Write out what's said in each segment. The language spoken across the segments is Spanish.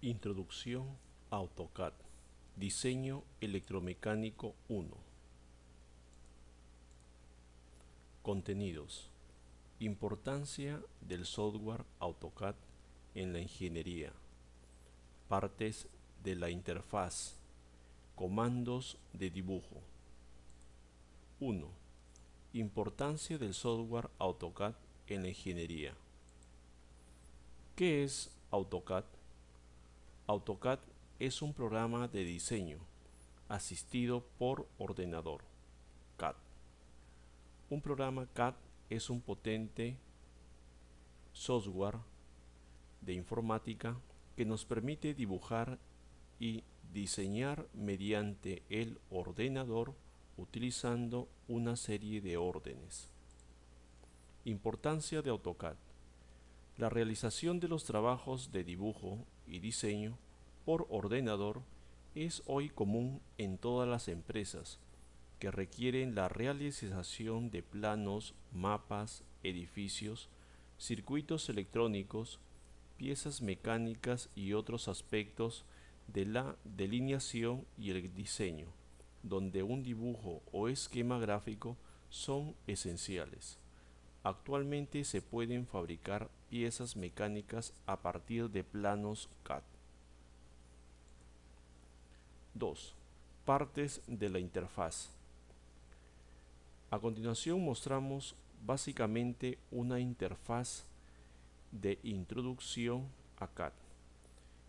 Introducción a AutoCAD. Diseño electromecánico 1 Contenidos. Importancia del software AutoCAD en la ingeniería. Partes de la interfaz. Comandos de dibujo. 1. Importancia del software AutoCAD en la ingeniería. ¿Qué es AutoCAD? AutoCAD es un programa de diseño asistido por ordenador CAD. Un programa CAD es un potente software de informática que nos permite dibujar y diseñar mediante el ordenador utilizando una serie de órdenes. Importancia de AutoCAD. La realización de los trabajos de dibujo y diseño por ordenador es hoy común en todas las empresas que requieren la realización de planos, mapas, edificios, circuitos electrónicos, piezas mecánicas y otros aspectos de la delineación y el diseño, donde un dibujo o esquema gráfico son esenciales. Actualmente se pueden fabricar piezas mecánicas a partir de planos CAD. 2. Partes de la interfaz. A continuación mostramos básicamente una interfaz de introducción a CAD.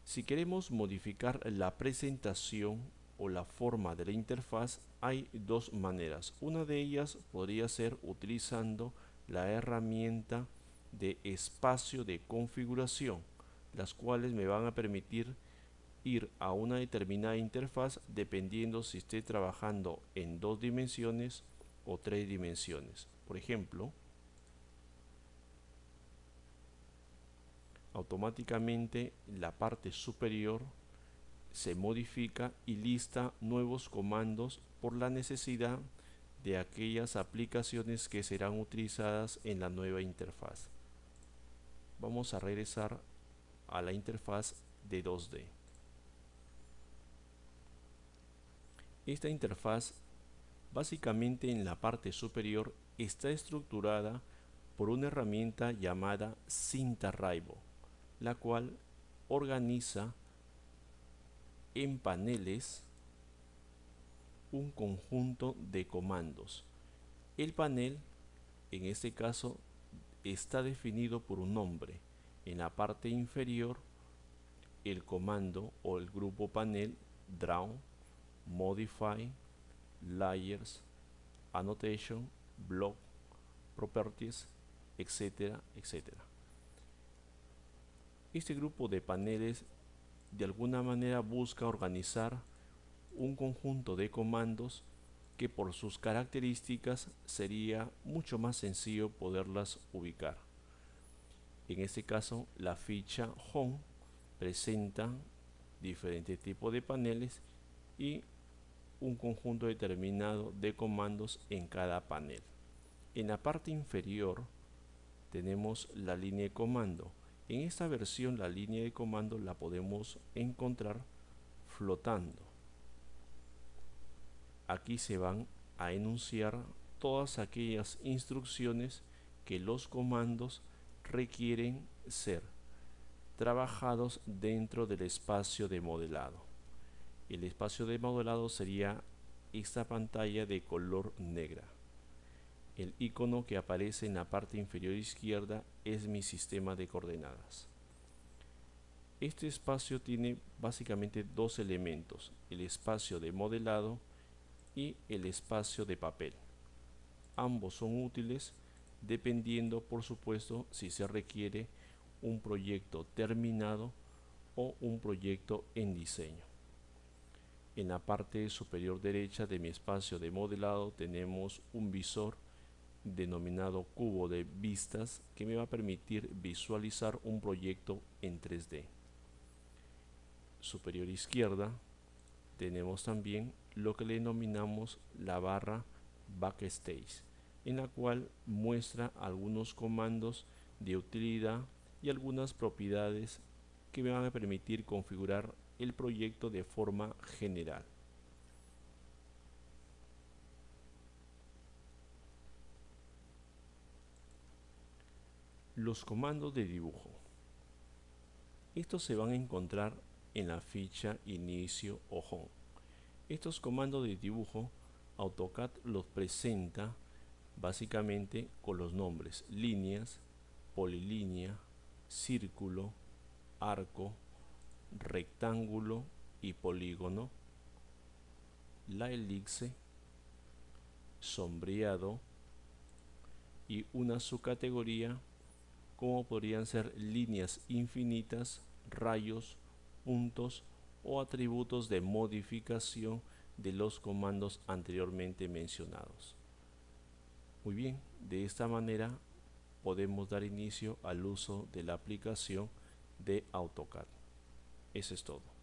Si queremos modificar la presentación o la forma de la interfaz hay dos maneras. Una de ellas podría ser utilizando la herramienta de espacio de configuración, las cuales me van a permitir ir a una determinada interfaz dependiendo si esté trabajando en dos dimensiones o tres dimensiones. Por ejemplo, automáticamente la parte superior se modifica y lista nuevos comandos por la necesidad de aquellas aplicaciones que serán utilizadas en la nueva interfaz. Vamos a regresar a la interfaz de 2D. Esta interfaz básicamente en la parte superior está estructurada por una herramienta llamada cinta Raibo, la cual organiza en paneles un conjunto de comandos. El panel, en este caso, está definido por un nombre. En la parte inferior, el comando o el grupo panel Draw, Modify, Layers, Annotation, Block, Properties, etcétera, etcétera. Este grupo de paneles de alguna manera busca organizar un conjunto de comandos que por sus características sería mucho más sencillo poderlas ubicar. En este caso, la ficha Home presenta diferentes tipos de paneles y un conjunto determinado de comandos en cada panel. En la parte inferior tenemos la línea de comando. En esta versión la línea de comando la podemos encontrar flotando aquí se van a enunciar todas aquellas instrucciones que los comandos requieren ser trabajados dentro del espacio de modelado. El espacio de modelado sería esta pantalla de color negra. El icono que aparece en la parte inferior izquierda es mi sistema de coordenadas. Este espacio tiene básicamente dos elementos, el espacio de modelado y el espacio de papel. Ambos son útiles dependiendo por supuesto si se requiere un proyecto terminado o un proyecto en diseño. En la parte superior derecha de mi espacio de modelado tenemos un visor denominado cubo de vistas que me va a permitir visualizar un proyecto en 3D. Superior izquierda tenemos también lo que le denominamos la barra backstage en la cual muestra algunos comandos de utilidad y algunas propiedades que me van a permitir configurar el proyecto de forma general. Los comandos de dibujo. Estos se van a encontrar en la ficha inicio o home. Estos comandos de dibujo AutoCAD los presenta básicamente con los nombres líneas, polilínea, círculo, arco, rectángulo y polígono, la elipse, sombreado y una subcategoría como podrían ser líneas infinitas, rayos, puntos o atributos de modificación de los comandos anteriormente mencionados. Muy bien, de esta manera podemos dar inicio al uso de la aplicación de AutoCAD. Eso es todo.